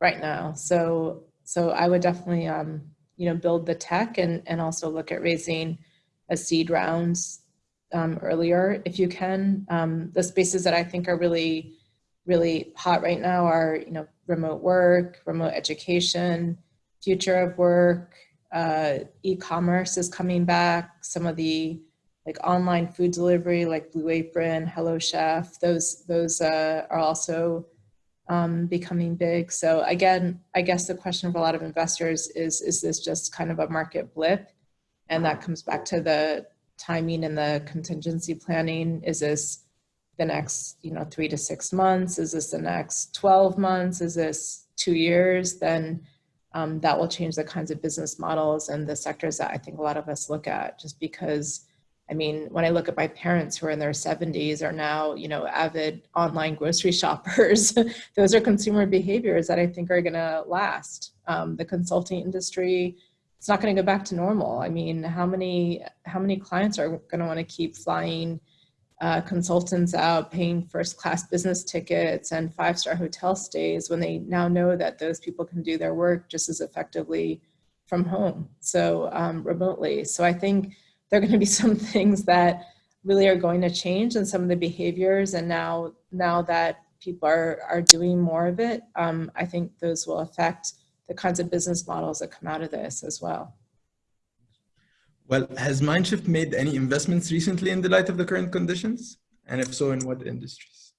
right now. So so I would definitely um, you know build the tech and and also look at raising a seed round um, earlier if you can. Um, the spaces that I think are really really hot right now are you know remote work, remote education, future of work, uh, e-commerce is coming back. Some of the like online food delivery, like Blue Apron, Hello Chef, those, those uh, are also um, becoming big. So again, I guess the question for a lot of investors is, is this just kind of a market blip? And that comes back to the timing and the contingency planning. Is this the next, you know, three to six months? Is this the next 12 months? Is this two years? Then um, that will change the kinds of business models and the sectors that I think a lot of us look at just because I mean, when I look at my parents who are in their 70s are now, you know, avid online grocery <laughs> shoppers, those are consumer behaviors that I think are gonna last. Um, the consulting industry, it's not gonna go back to normal. I mean, how many, how many clients are gonna wanna keep flying uh, consultants out, paying first class business tickets and five-star hotel stays when they now know that those people can do their work just as effectively from home, so um, remotely. So I think, there are going to be <laughs> some things that really are going to change and some of the behaviors and now now that people are are doing more of it um, i think those will affect the kinds of business models that come out of this as well. Well has mindshift made any investments recently in the light of the current conditions? And if so in what industries?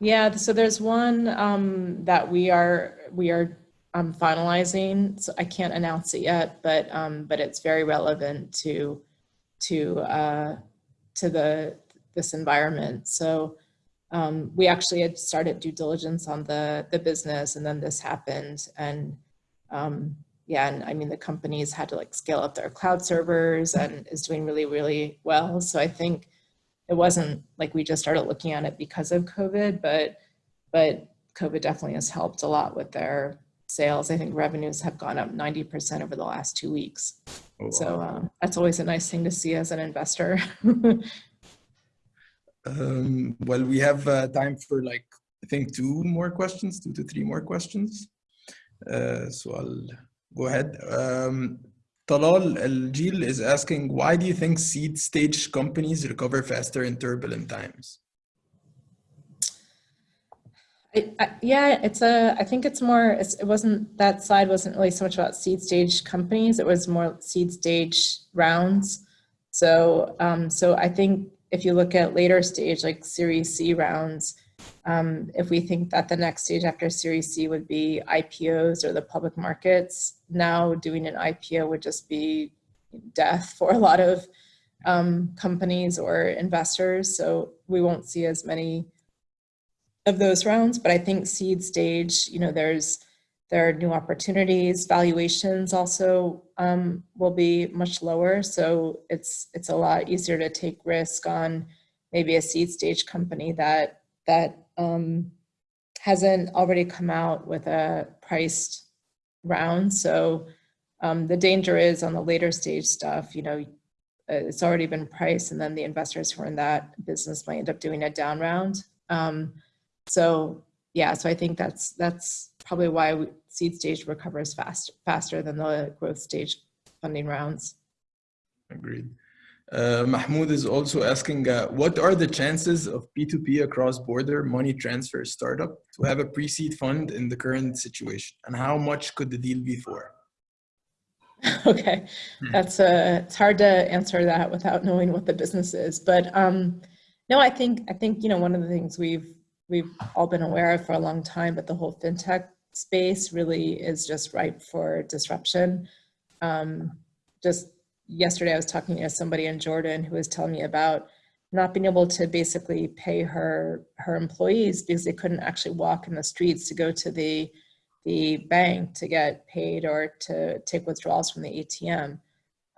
Yeah so there's one um, that we are we are um, finalizing. So i can't announce it yet but um, but it's very relevant to to uh, to the this environment. So um, we actually had started due diligence on the the business, and then this happened, and um, yeah, and I mean the companies had to like scale up their cloud servers and is doing really really well. So I think it wasn't like we just started looking at it because of COVID, but but COVID definitely has helped a lot with their sales. I think revenues have gone up 90% over the last two weeks. Oh, wow. So um, that's always a nice thing to see as an investor. <laughs> um, well, we have uh, time for like, I think two more questions, two to three more questions. Uh, so I'll go ahead. Um, Talal Al-Jil is asking, why do you think seed stage companies recover faster in turbulent times? I, yeah, it's a, I think it's more, it's, it wasn't, that slide wasn't really so much about seed stage companies, it was more seed stage rounds. So, um, so I think if you look at later stage, like Series C rounds, um, if we think that the next stage after Series C would be IPOs or the public markets, now doing an IPO would just be death for a lot of um, companies or investors. So we won't see as many of those rounds, but I think seed stage, you know, there's there are new opportunities, valuations also um, will be much lower. So it's it's a lot easier to take risk on maybe a seed stage company that that um, hasn't already come out with a priced round. So um, the danger is on the later stage stuff, you know, it's already been priced and then the investors who are in that business might end up doing a down round. Um, so yeah, so I think that's that's probably why we, seed stage recovers fast faster than the growth stage funding rounds. Agreed. Uh, Mahmoud is also asking, uh, what are the chances of P2P across border money transfer startup to have a pre-seed fund in the current situation? And how much could the deal be for? <laughs> okay, hmm. that's uh, it's hard to answer that without knowing what the business is. But um, no, I think, I think, you know, one of the things we've we've all been aware of for a long time, but the whole fintech space really is just ripe for disruption. Um, just yesterday, I was talking to somebody in Jordan who was telling me about not being able to basically pay her her employees because they couldn't actually walk in the streets to go to the the bank to get paid or to take withdrawals from the ATM.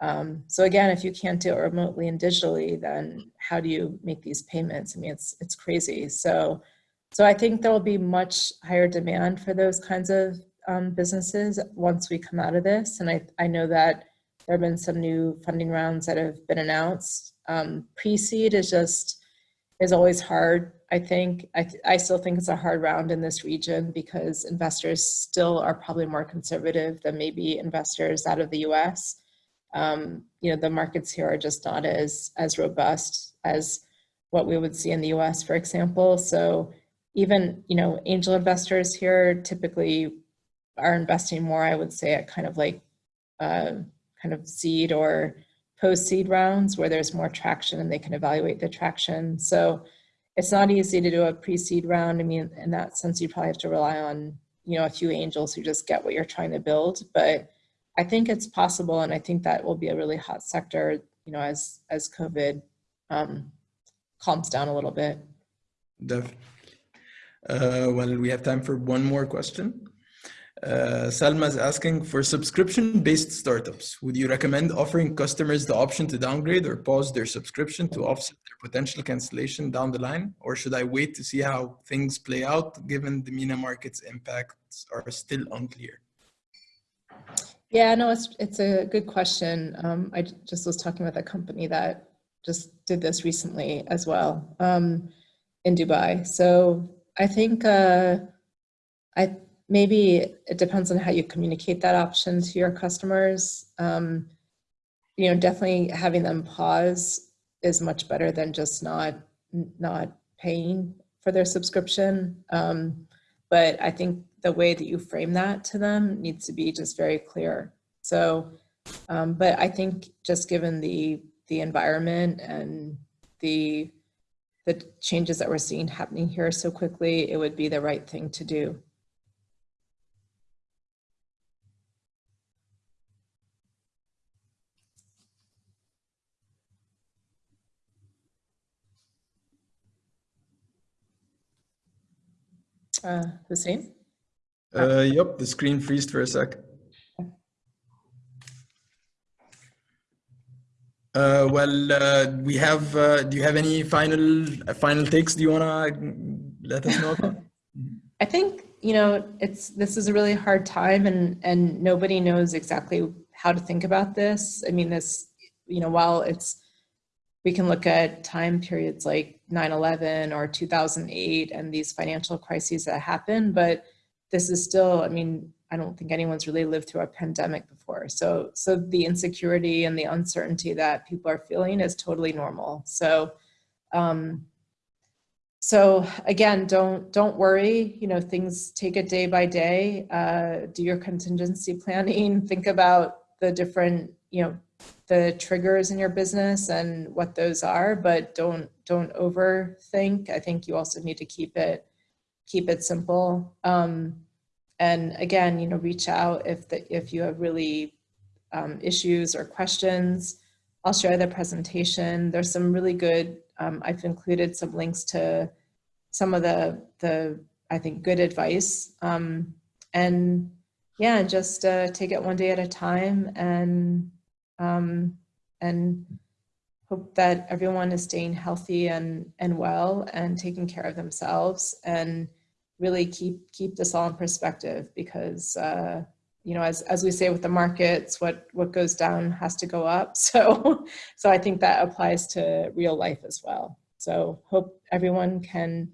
Um, so again, if you can't do it remotely and digitally, then how do you make these payments? I mean, it's it's crazy. So so I think there will be much higher demand for those kinds of um, businesses once we come out of this. And I, I know that there have been some new funding rounds that have been announced. Um, Pre-seed is just, is always hard. I think, I, th I still think it's a hard round in this region because investors still are probably more conservative than maybe investors out of the US. Um, you know, the markets here are just not as, as robust as what we would see in the US, for example. So even, you know, angel investors here typically are investing more, I would say, at kind of like uh, kind of seed or post-seed rounds where there's more traction and they can evaluate the traction. So it's not easy to do a pre-seed round. I mean, in that sense, you probably have to rely on, you know, a few angels who just get what you're trying to build. But I think it's possible, and I think that will be a really hot sector, you know, as as COVID um, calms down a little bit. Definitely. Uh, well, we have time for one more question. Uh, Salma is asking for subscription-based startups. Would you recommend offering customers the option to downgrade or pause their subscription to offset their potential cancellation down the line? Or should I wait to see how things play out given the MENA market's impacts are still unclear? Yeah, no, it's, it's a good question. Um, I just was talking with a company that just did this recently as well um, in Dubai. So I think uh, I maybe it depends on how you communicate that option to your customers. Um, you know, definitely having them pause is much better than just not not paying for their subscription. Um, but I think the way that you frame that to them needs to be just very clear. So, um, but I think just given the the environment and the the changes that we're seeing happening here so quickly, it would be the right thing to do. Uh, Hussein? Uh, yep, the screen freezed for a sec. Uh, well, uh, we have, uh, do you have any final final takes do you want to let us know about? <laughs> I think, you know, it's, this is a really hard time and, and nobody knows exactly how to think about this. I mean, this, you know, while it's, we can look at time periods like 9-11 or 2008 and these financial crises that happen, but this is still, I mean, I don't think anyone's really lived through a pandemic before. So, so the insecurity and the uncertainty that people are feeling is totally normal. So, um, so again, don't don't worry. You know, things take it day by day. Uh, do your contingency planning. <laughs> Think about the different, you know, the triggers in your business and what those are, but don't don't overthink. I think you also need to keep it keep it simple. Um, and again, you know, reach out if the, if you have really um, issues or questions. I'll share the presentation. There's some really good. Um, I've included some links to some of the the I think good advice. Um, and yeah, just uh, take it one day at a time and um, and hope that everyone is staying healthy and, and well and taking care of themselves and really keep, keep this all in perspective because, uh, you know, as, as we say with the markets, what, what goes down has to go up. <laughs> So, so I think that applies to real life as well. So hope everyone can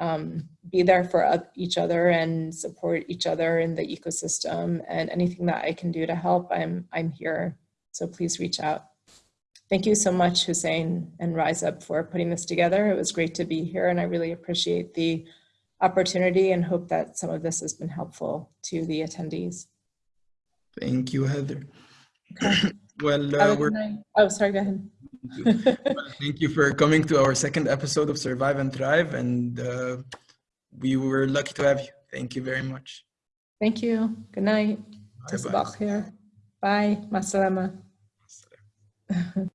um, be there for each other and support each other in the ecosystem and anything that I can do to help, I'm, I'm here so please reach out. Thank you so much, Hussein and Rise Up for putting this together. It was great to be here and I really appreciate the opportunity and hope that some of this has been helpful to the attendees. Thank you, Heather. Okay. <coughs> well, uh, we're... Oh, sorry, go ahead. well, thank you for coming to our second episode of Survive and Thrive and uh, we were lucky to have you. Thank you very much. Thank you. Good night. Bye. Bye. Bye. Masalama. <laughs>